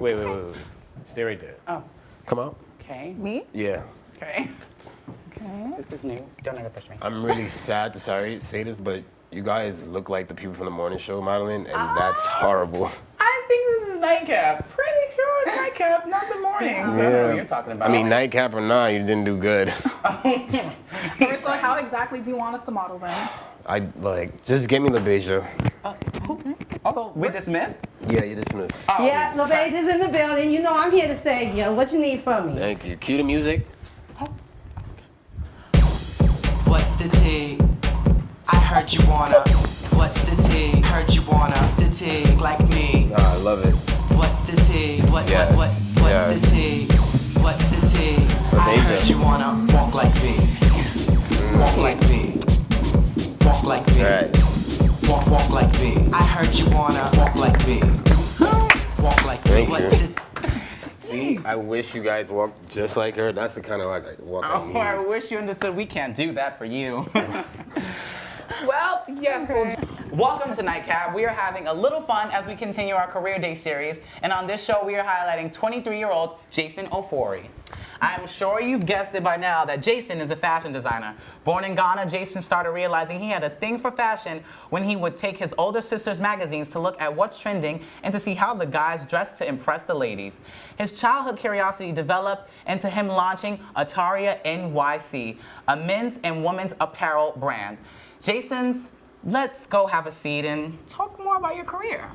Wait, wait, wait, wait. Stay right there. Oh, Come out. okay. Me? Yeah. Okay. Okay. This is new. Don't ever push me. I'm really sad to sorry say this, but you guys look like the people from the morning show modeling, and that's horrible. I think this is nightcap. Pretty sure it's nightcap, not the morning. So I don't know what you're talking about. I mean, nightcap or not, you didn't do good. So how exactly do you want us to model then? I like just get me the LaBeija. Uh, hmm? Oh, so we dismissed? Yeah, you dismissed. Yeah, LeBeige is in the building. You know I'm here to say, you know, what you need from me. Thank you. Cue the music. What's the tea? I heard you wanna. What's the tea? Heard you wanna. The tea, like me. Ah, I love it. What's the tea? What, Yes, what, what, what's yes. the tea? What's the tea? I Deja. heard you wanna walk like me. Walk like me. Walk like me. Right. Walk, walk like me. I heard you wanna walk like me. Walk like me. Thank What's you. See, I wish you guys walked just like her. That's the kind of like I walk like Oh, me. I wish you understood we can't do that for you. well, yes. well, welcome to Nightcap. We are having a little fun as we continue our Career Day series. And on this show, we are highlighting 23-year-old Jason Ofori. I'm sure you've guessed it by now that Jason is a fashion designer. Born in Ghana, Jason started realizing he had a thing for fashion when he would take his older sister's magazines to look at what's trending and to see how the guys dressed to impress the ladies. His childhood curiosity developed into him launching Ataria NYC, a men's and women's apparel brand. Jason's, let's go have a seat and talk more about your career.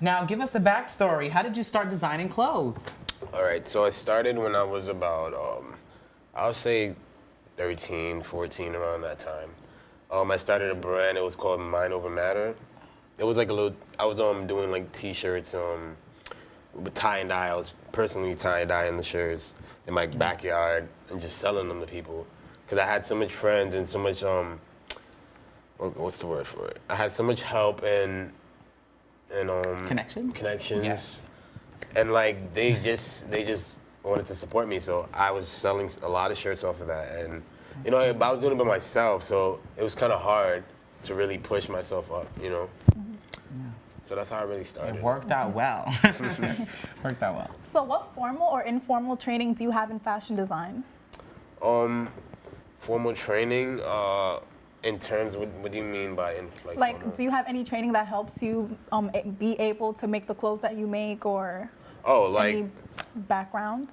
Now, give us the backstory. How did you start designing clothes? All right, so I started when I was about, um, I'll say 13, 14, around that time. Um, I started a brand, it was called Mind Over Matter. It was like a little, I was um, doing like t-shirts um, with tie and dye. I was personally tie and dyeing the shirts in my backyard and just selling them to people. Because I had so much friends and so much, um, what- what's the word for it? I had so much help and, and um, Connection? connections Yes. and like they just they just wanted to support me so i was selling a lot of shirts off of that and you know i was doing it by myself so it was kind of hard to really push myself up you know so that's how i really started It worked out well. worked out well. So what formal or informal training do you have in fashion design? um formal training uh in terms what, what do you mean by in, like, Like, do you have any training that helps you um, be able to make the clothes that you make or oh like any background?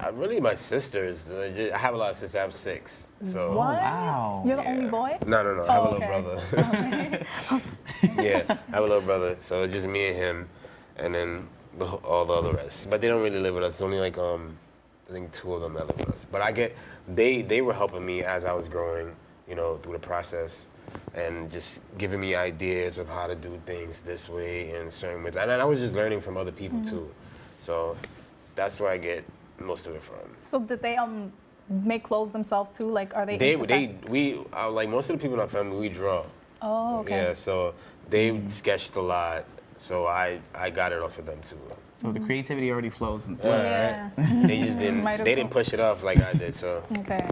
I really my sisters i have a lot of sisters i have six so What? wow. You're the Yeah. only boy? no no no i have Oh, a little okay. brother yeah, I have a little brother, so it's just me and him, and then the, all the other rest. But they don't really live with us. It's Only like um, I think two of them that live with us. But I get they they were helping me as I was growing, you know, through the process, and just giving me ideas of how to do things this way and certain ways. And I was just learning from other people too, so that's where I get most of it from. So did they um make clothes themselves too? Like, are they? They they we uh, like most of the people in our family we draw. Oh, okay. Yeah, so they sketched a lot, so I I got it off of them too. So the creativity already flows. In Yeah. They just didn't they didn't push it off like I did. So Okay.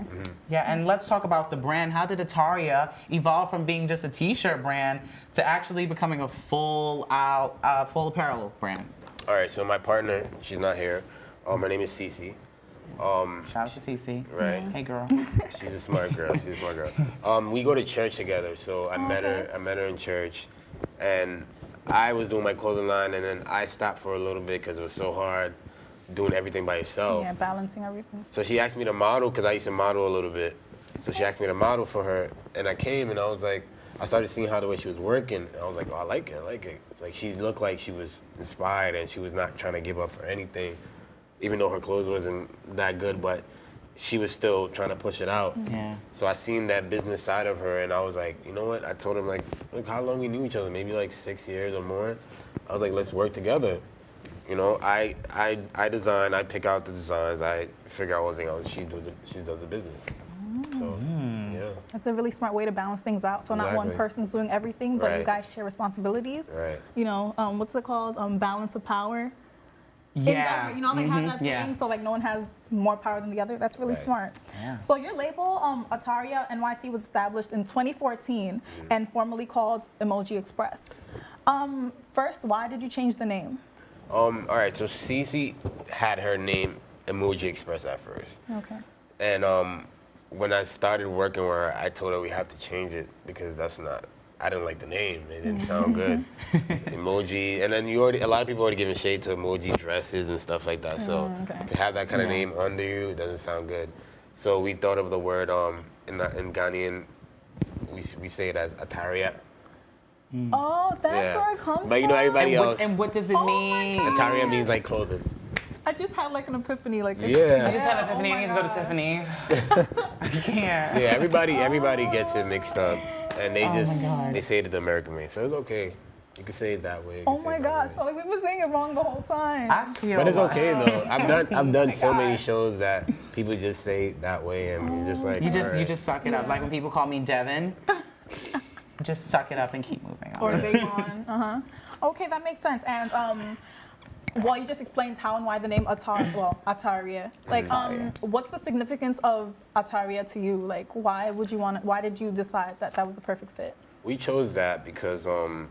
Yeah, and let's talk about the brand. How did Ataria evolve from being just a T-shirt brand to actually becoming a full out, uh, full apparel brand? all right, so my partner, she's not here. Um, her name is Cece. Um, Shout out to CC. Right. Hey, girl. she's a smart girl. She's a smart girl. Um, we go to church together, so I met her. I met her in church, and I was doing my clothing line, and then I stopped for a little bit because it was so hard doing everything by yourself. Yeah, balancing everything. So she asked me to model because I used to model a little bit. So she asked me to model for her, and I came and I was like, I started seeing how the way she was working, and I was like, oh, I like it, I like it. It's like she looked like she was inspired and she was not trying to give up for anything, even though her clothes wasn't that good, but she was still trying to push it out. Yeah. So I seen that business side of her, and I was like, you know what? I told him like, look how long we knew each other, maybe like six years or more. I was like, let's work together. You know, I I I design, I pick out the designs, I figure out everything else. She do the she does the business. So yeah, That's a really smart way to balance things out. So not one person's doing everything, but you guys share responsibilities. Right. You know, um, what's it called? Um, balance of power. Yeah. you know, they have that yeah. thing, so like no one has more power than the other. That's really Right. smart. Yeah. So your label, um, Ataria NYC, was established in 2014 Mm-hmm. and formerly called Emoji Express. Um, first, why did you change the name? Um, all right, so Cece had her name Emoji Express at first. Okay. And um, when I started working with her, I told her we have to change it because that's not. I didn't like the name. It didn't sound good. emoji, and then you already. A lot of people already giving shade to emoji dresses and stuff like that. So Oh, okay. to have that kind of Yeah. name under you doesn't sound good. So we thought of the word um in the- in Ghanaian, we we say it as Ataria. Oh, that's Yeah. where it comes But you know everybody And else. what, and what does it Oh mean? God. Ataria means like clothing. I just had like an epiphany. Like it's- Yeah. I just had an epiphany. oh I need to go to Tiffany. I can't. Yeah, everybody everybody gets it mixed up, and they Oh just they say it the American way. So it's okay. You can say it that way. Oh my god! So like we've been saying it wrong the whole time. I feel. But it's like- okay though. I've done I've done so many shows that people just say it that way, and you're just like You just you just suck it up. Like when people call me Devin, just suck it up and keep moving on. or Davon. uh huh. Okay, that makes sense. And um, well, you just explained how and why the name Atar, well, Ataria. Like, um, what's the significance of Ataria to you? Like, why would you want? it? Why did you decide that that was the perfect fit? we chose that because um,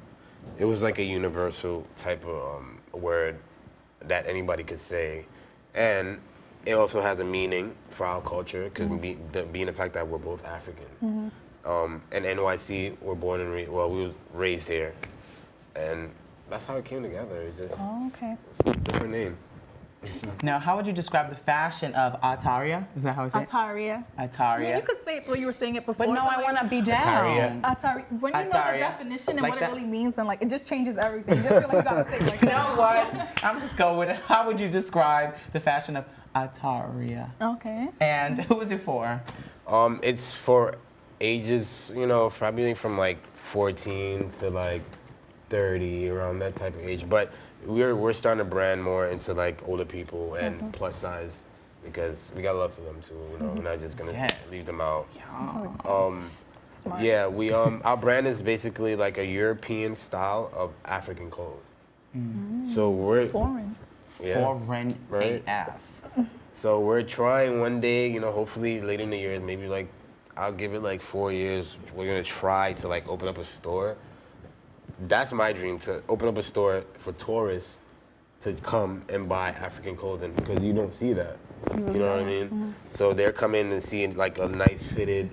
it was like a universal type of um, word that anybody could say, and it also has a meaning for our culture because be, being the fact that we're both African. Um, and NYC, we're born and re- well, we was raised here, and that's how it came together. It just Oh, okay. it's a different name. Now, how would you describe the fashion of Ataria? Is that how it's say it? Ataria. I mean, Ataria. you could say it the way you were saying it before. But no, I like, want to be down. Ataria. Atari. When you know the definition and Like what that. it really means, and like it just changes everything. You just feel like you gotta say like You know what? I'm just going with it. How would you describe the fashion of Ataria? Okay. And who is it for? Um, it's for ages, you know, probably from like 14 to like 30, around that type of age. But we're we're starting to brand more into like older people and plus size because we got love for them too. You know, we're not just gonna Yes. leave them out. Oh, Um, Smart. yeah, we um our brand is basically like a European style of African clothes. So we're Foreign. yeah. Foreign Right. AF. So we're trying one day, you know, hopefully later in the year, maybe like I'll give it like four years. We're gonna try to like open up a store. That's my dream to open up a store for tourists to come and buy African clothing because you don't see that. You know what I mm-hmm. mean? Mm-hmm. So they're coming and seeing like a nice fitted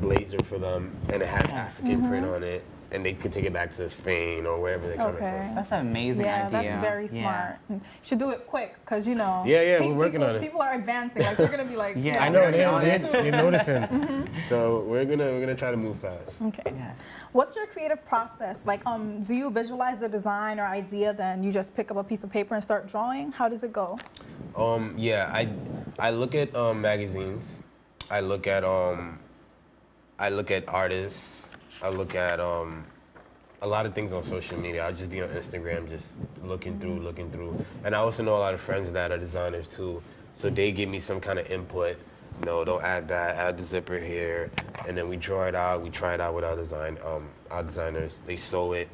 blazer for them and it has African print mm-hmm. on it and they can take it back to Spain or wherever they're coming Okay. from. That's an amazing Yeah, idea. that's very Yeah. smart. Should do it quick, cause you know. Yeah, yeah, we're working people, on it. People are advancing. Like they're gonna be like. Yeah, I I'm know gonna they, honest. they, you're noticing. So we're gonna we're gonna try to move fast. Okay. Yes. What's your creative process? Like, um, do you visualize the design or idea, then you just pick up a piece of paper and start drawing? How does it go? Um, yeah, I I look at um, magazines. I look at um, I look at artists. I look at um, a lot of things on social media. I'll just be on Instagram, just looking through, looking through. And I also know a lot of friends that are designers too, so they give me some kind of input. No, don't add that. Add the zipper here, and then we draw it out. We try it out with our design, um, our designers. They sew it.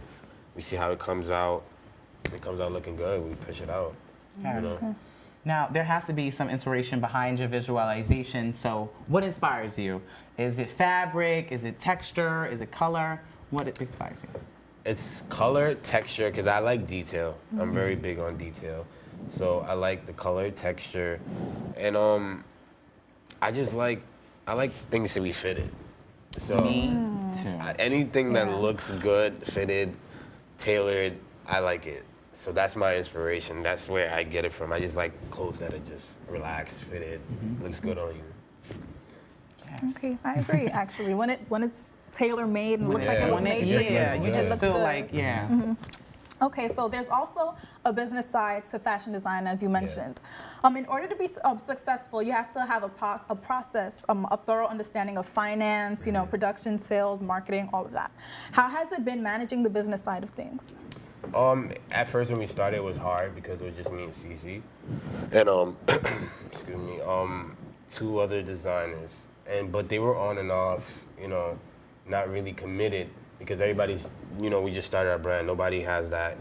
We see how it comes out. If it comes out looking good, we push it out. You know. Now, there has to be some inspiration behind your visualization. So, what inspires you? Is it fabric? Is it texture? Is it color? What inspires you? It's color, texture, because I like detail. I'm very big on detail. So I like the color, texture, and um, I just like I like things to be fitted. So Me too. Anything that Yeah. looks good, fitted, tailored, I like it. So that's my inspiration. That's where I get it from. I just like clothes that are just relaxed, fitted, looks good on you. Okay, I agree. Actually, when it when it's tailor made and looks like Yeah. it was When made it- for you, yeah, you you just looks feel good. like, yeah. Okay, so there's also a business side to fashion design, as you mentioned. Um, in order to be um, successful, you have to have a, pos- a process, um, a thorough understanding of finance, you know, production, sales, marketing, all of that. How has it been managing the business side of things? Um, at first when we started, it was hard because it was just me and CC, and um, excuse me, um, two other designers, and but they were on and off, you know, not really committed because everybody's, you know, we just started our brand. Nobody has that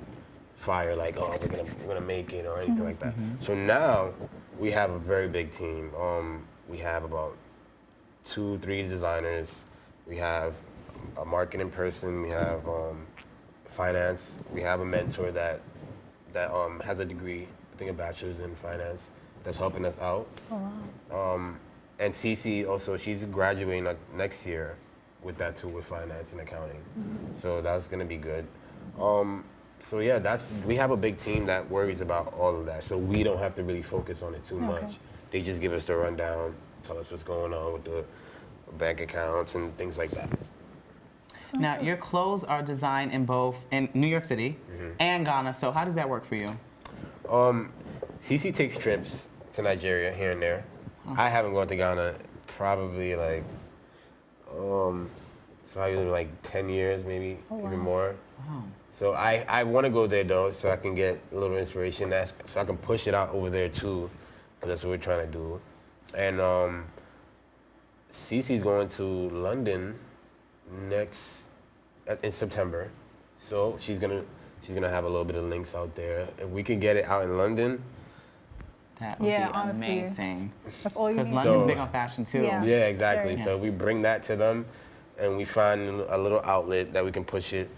fire like, oh, we're gonna we're gonna make it or anything like that. So now we have a very big team. Um, we have about two, three designers. We have a marketing person. We have um, finance. We have a mentor that that um, has a degree, I think a bachelor's in finance, that's helping us out. Oh Um, and Cece also, she's graduating next year with that too, with finance and accounting. So that's gonna be good. Um, so yeah, that's we have a big team that worries about all of that. So we don't have to really focus on it too much. They just give us the rundown, tell us what's going on with the bank accounts and things like that. Now, your clothes are designed in both in New York City Mm-hmm. and Ghana. So how does that work for you? Um, CC takes trips to Nigeria here and there. I haven't gone to Ghana probably like um so I was like 10 years maybe even more. So I, I want to go there though so I can get a little inspiration that's so I can push it out over there too because that's what we're trying to do. And um Cece's going to London next uh, in September. So she's gonna she's gonna have a little bit of links out there. If we can get it out in London, That would Yeah, be honestly. amazing. That's all you need. Because. London's So- big on fashion too. Yeah. yeah, exactly. Very. So we bring that to them, and we find a little outlet that we can push it.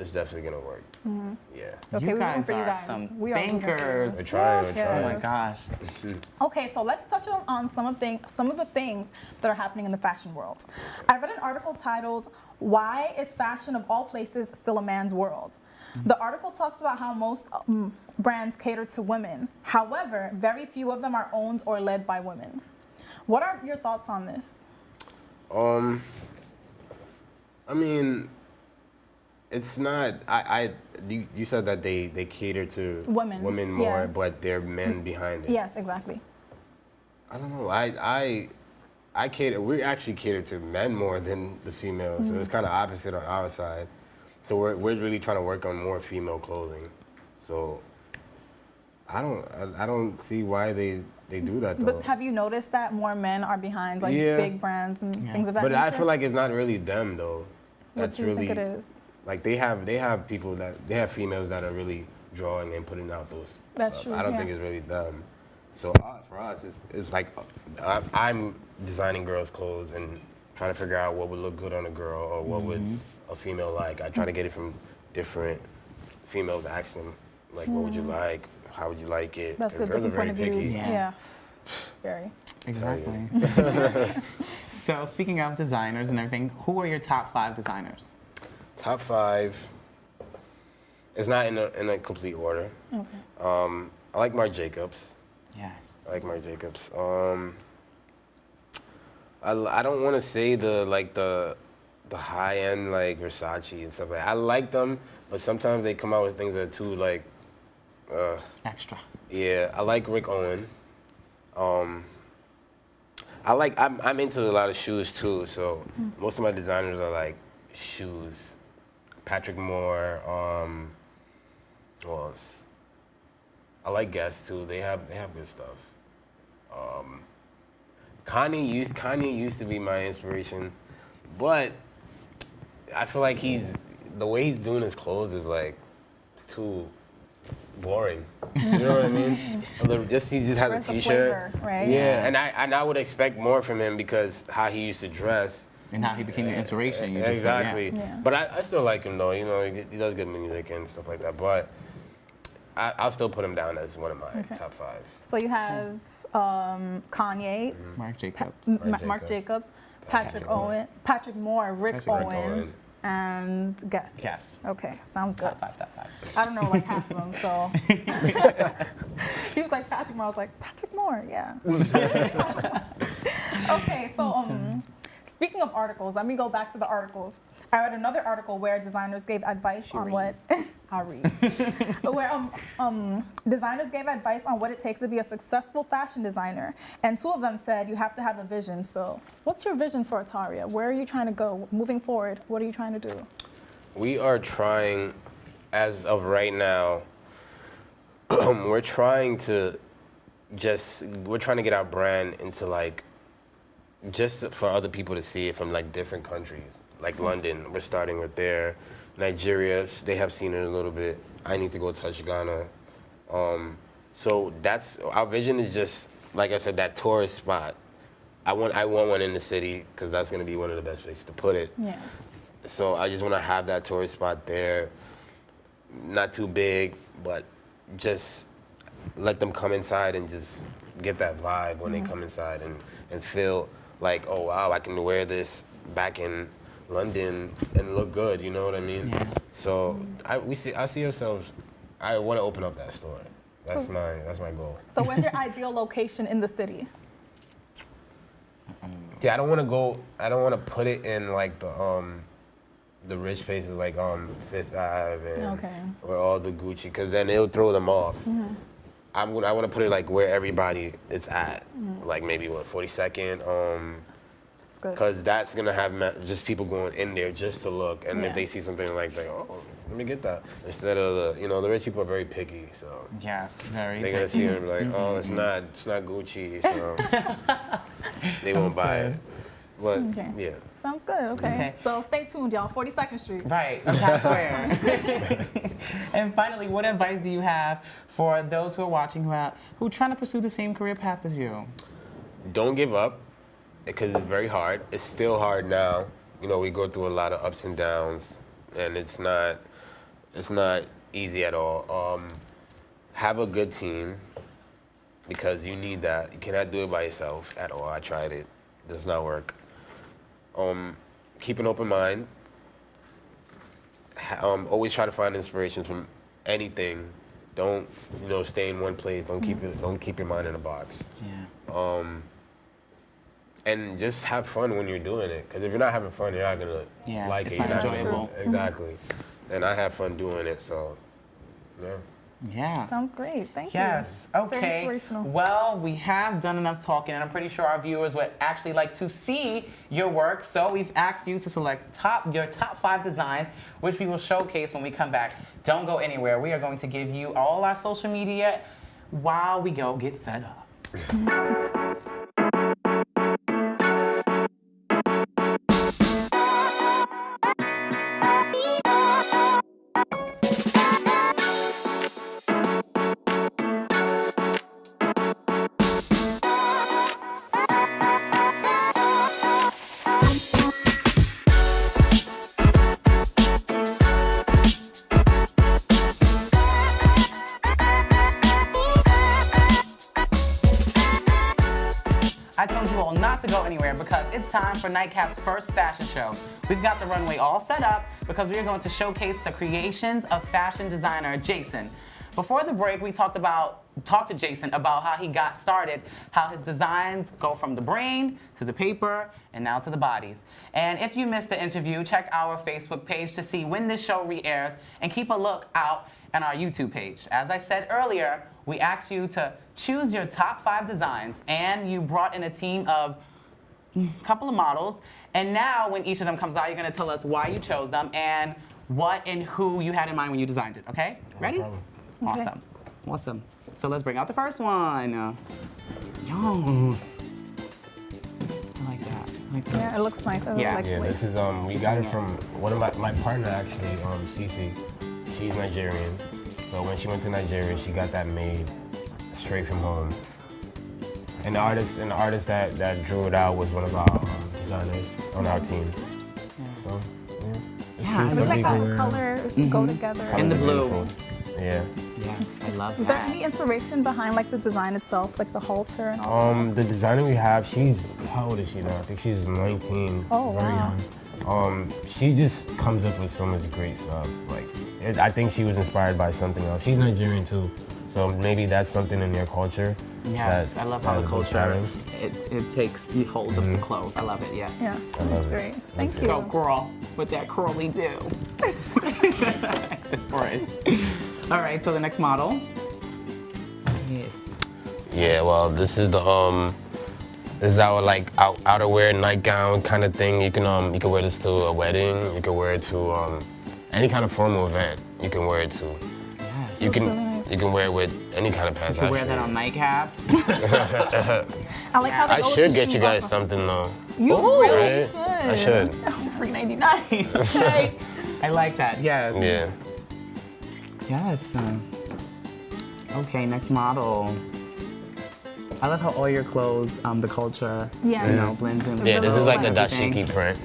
It's definitely gonna work. Yeah, Okay, you we're rooting guys for you are guys. some We are rooting for thinkers. we're trying. We're Yeah. Oh my gosh. Okay, so let's touch on, on some of thing, some of the things that are happening in the fashion world. I read an article titled "Why Is Fashion of All Places Still a Man's World?" The article talks about how most um, brands cater to women. However, very few of them are owned or led by women. What are your thoughts on this? Um, I mean, it's not. I, I you, you said that they they cater to Women, women more, yeah. but they're men behind it. Yes, exactly. I don't know. I I I cater. We actually cater to men more than the females. So it's mm-hmm. kind of opposite on our side. So we're we're really trying to work on more female clothing. So I don't I, I don't see why they they do that though. But have you noticed that more men are behind like Yeah. big brands and things of that But nature? I feel like it's not really them though. That's what That's do you really think it is? Like they have they have people that they have females that are really drawing and putting out those. That's stuff. true, I don't yeah. think it's really them. So uh, for us, it's, it's like uh, I'm designing girls' clothes and trying to figure out what would look good on a girl or what would Mm-hmm. a female like. I try to get it from different females, ask them like, what would you like? How would you like it? Mm-hmm. That's And good. girls are Different point of very views. picky. Yeah. Very. Exactly. so speaking of designers and everything, who are your top five designers? Top five. It's not in a, in a complete order. Okay. Um, I like Marc Jacobs. Yes. I like Marc Jacobs. Um, I, l- I don't want to say the like the the high end like Versace and stuff like. That. I like them, but sometimes they come out with things that are too like. Uh, Extra. yeah, I like Rick Owen. Um, I like I'm I'm into a lot of shoes too. So most of my designers are like shoes. Patrick Moore. Um, else? I like Guess too. They have they have good stuff. Um, Kanye used Kanye used to be my inspiration, but I feel like he's the way he's doing his clothes is like it's too boring. You know what I mean? Just he just has a t-shirt. right? Yeah, and I and I would expect more from him because how he used to dress. And how he became your inspiration. You just said, yeah. exactly. Yeah. But I, I still like him though. You know, he, he does good music and stuff like that. But I, I'll still put him down as one of my top five. So you have um, Kanye, Marc Jacobs. M- Marc Mark Jacobs. Jacobs, Patrick Owen, Patrick Moore, Rick Patrick Owen, Owen. and Guess. Guess. Okay, sounds good. Top five, top five. I don't know like half of them, so. he was like Patrick Moore. I was like Patrick Moore, yeah. okay, so um, speaking of articles, let me go back to the articles. I read another article where designers gave advice on what I read, where um, um, designers gave advice on what it takes to be a successful fashion designer, and two of them said you have to have a vision. So, what's your vision for Ataria? Where are you trying to go moving forward? What are you trying to do? We are trying, as of right now, we're trying to just we're trying to get our brand into like just for other people to see it from like different countries, like London. We're starting with there. Nigeria, they have seen it a little bit. I need to go touch Ghana. Um, so that's our vision is just like I said that tourist spot. I want I want one in the city because that's gonna be one of the best places to put it. Yeah. So I just want to have that tourist spot there. Not too big, but just let them come inside and just get that vibe when they come inside and, and feel like, oh wow, I can wear this back in London and look good. You know what I mean? Yeah. So I we see I see ourselves. I want to open up that store. That's So- my that's my goal. So where's your ideal location in the city? Yeah, I don't want to go. I don't want to put it in like the um, the rich places like um Fifth Ave and Okay. or all the Gucci, because then it'll throw them off. I'm gonna. I want to put it like where everybody is at, like maybe what 42nd, um, because that's gonna have ma- just people going in there just to look, and Yeah. if they see something like, like oh, let me get that, instead of the, you know, the rich people are very picky, so. Yes, very. They're gonna see it and be like, oh, it's not, it's not Gucci, so they won't buy it. But Okay. yeah, Sounds good. Okay. Okay. So stay tuned, y'all. 42nd Street. Right, of Times and finally, what advice do you have for those who are watching who are who are trying to pursue the same career path as you? Don't give up because it's very hard. It's still hard now. You know, we go through a lot of ups and downs, and it's not, it's not easy at all. Um, have a good team because you need that. You cannot do it by yourself at all. I tried it, it does not work. Um, keep an open mind. Um, always try to find inspiration from anything. Don't you know stay in one place. Don't keep it. Don't keep your mind in a box Yeah. um, and just have fun when you're doing it. Because if you're not having fun, you're not gonna Yeah, like it's it. not You're gonna- enjoyable. exactly. And I have fun doing it, so yeah. Yeah. Sounds great. Thank Yes. you. Yes. Okay. Very inspirational. Well, we have done enough talking, and I'm pretty sure our viewers would actually like to see your work. So we've asked you to select top your top five designs, which we will showcase when we come back. Don't go anywhere. We are going to give you all our social media while we go get set up. for Nightcap's first fashion show. We've got the runway all set up because we are going to showcase the creations of fashion designer Jason. Before the break, we talked about talked to Jason about how he got started, how his designs go from the brain to the paper and now to the bodies. And if you missed the interview, check our Facebook page to see when this show re-airs and keep a look out on our YouTube page. As I said earlier, we asked you to choose your top five designs, and you brought in a team of couple of models. And now, when each of them comes out, you're gonna tell us why you chose them and what and who you had in mind when you designed it. Okay? Ready? problem. Okay. Awesome. Awesome. So let's bring out the first one. Yes. I like that. I like. Yeah, it looks nice. Yeah. like Yeah, the this is um we got it from one of my my partner actually um Cece. She's Nigerian, so when she went to Nigeria, she got that made straight from home. And the artist and the artist that that drew it out was one of our um, designers on our team. So yeah, Yeah, I I Some really like how people the were- colors go together. In the blue. beautiful. Yeah. Yes, I love Was there any inspiration behind like the design itself, like the halter and all? Um, the designer we have, she's how old is she now? I think she's 19. Oh, very wow. young. Um, she just comes up with so much great stuff. Like, it, I think she was inspired by something else. She's Nigerian too, so maybe that's something in their culture. Yes, that- I love how the culture it, it takes hold of the clothes. I love it. Yes. Yes, I that's great. That's Thank you. Go girl with that curly do. All right. All right, So the next model. Yes. Yeah, well, this is the um, this is our like out, outerwear nightgown kind of thing. You can um, you can wear this to a wedding. You can wear it to um, any kind of formal event. You can wear it to. Yes. You can really nice. You can wear it with any kind of pants. You wear that on nightcap. I like how I should get you guys also. something though. You Ooh. really Right? should. I should. Ninety nine. Okay. I like that. Yes. Yeah. Yes. um, Okay. Next model. I love how all your clothes, um, the culture, Yes. you know, blends in. Yeah, this is like a dashiki print.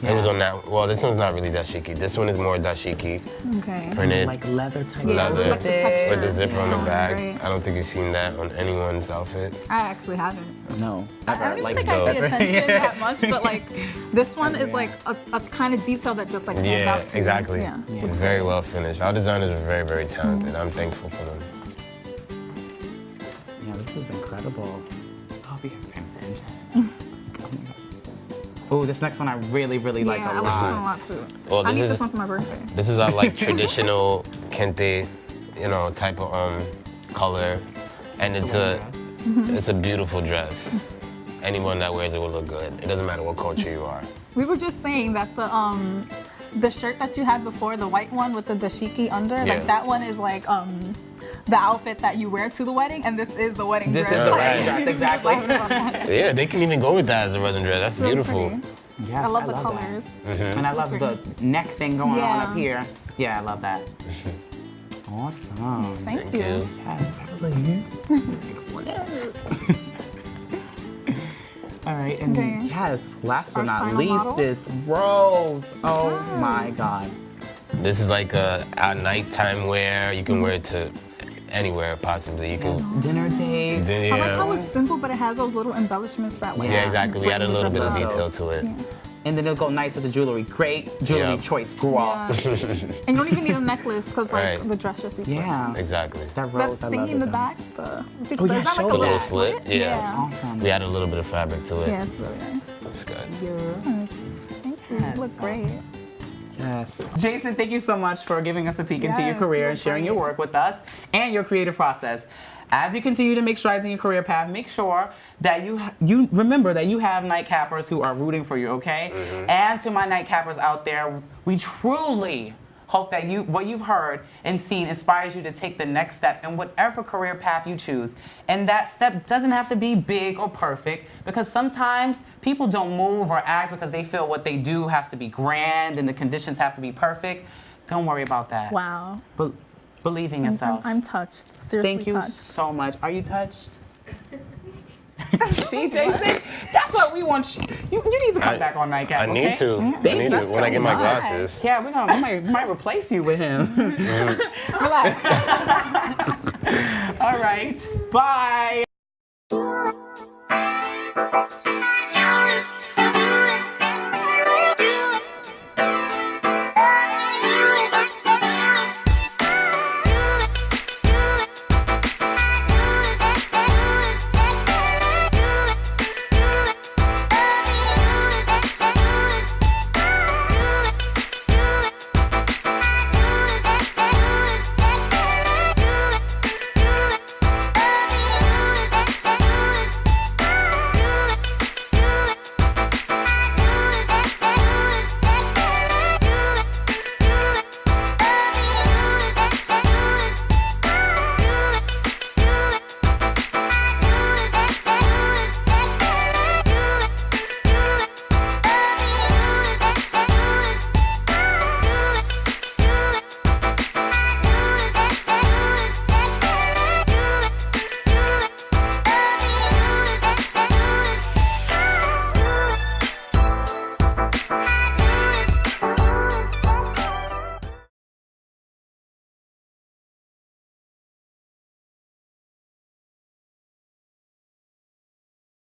It was on that. Well, this one's not really dashiki. This one is more dashiki Okay. printed. Like leather type. Yeah, leather like the texture. with the zipper on the back. right. I don't think you've seen that on anyone's outfit. I actually haven't. No. I, I Ever. don't even like think I pay dope. attention that much, but like this one is like a, a kind of detail that just like stands Yeah, out to me. exactly. Yeah. It's very well finished. Our designers are very, very talented. Mm-hmm. I'm thankful for them. Yeah, this is incredible. Oh, because Pam's engine. Oh my god. This next one I really, really like yeah, a I like this one a lot. lot too. Well, I need is- this one for my birthday. This is our like traditional kente, you know, type of um color, and it's a it's a beautiful dress. Anyone that wears it will look good. It doesn't matter what culture you are. We were just saying that the um the shirt that you had before, the white one with the dashiki under, Yeah. like that one is like um the outfit that you wear to the wedding, and this is the wedding This is dress. the wedding dress, exactly. I love that. Yeah, they can even go with that as a wedding dress. That's really beautiful. pretty. Yes, I love the that. colors. Mm-hmm. And I love the neck thing going on up here. Yeah, I love that. Awesome. Thank, Thank you. you. Yes, All right, and Okay. yes, last but Our not least model? is Rose. Oh my God. This is like a, a nighttime wear. You can wear it to anywhere possibly. You can. Dinner date. Then, I like how it's simple, but it has those little embellishments that way. Yeah, exactly. We add a little bit of detail to it. Yeah. And then it'll go nice with the jewelry. Great jewelry Yeah. choice, girl. Yeah. and you don't even need a necklace because like Right. the dress just speaks for Yeah. itself. Exactly. That That rose, I thingy love in the though. back, the, oh, is that Oh, yeah, like show a that. little little slit, yeah. Yeah. Awesome. We add a little bit of fabric to it. Yeah, it's really nice. It's good. Yes. Thank you. You look great. Yes. Jason, thank you so much for giving us a peek into your career and sharing your work with us and your creative process. As you continue to make strides in your career path, make sure that you you remember that you have nightcappers who are rooting for you, okay? Mm-hmm. And to my nightcappers out there, we truly hope that you what you've heard and seen inspires you to take the next step in whatever career path you choose. And that step doesn't have to be big or perfect because sometimes people don't move or act because they feel what they do has to be grand and the conditions have to be perfect. Don't worry about that. Wow. Be- believe in I'm, yourself. I'm touched. Seriously Thank you touched. so much. Are you touched? See, Jason? That's what we want you. You, you need to come I- back on Nightcap. I need okay? to. I mm-hmm. need you to. When I get my glasses. Yeah, we're gonna we might, might replace you with him. Mm-hmm. Relax. All right. Bye.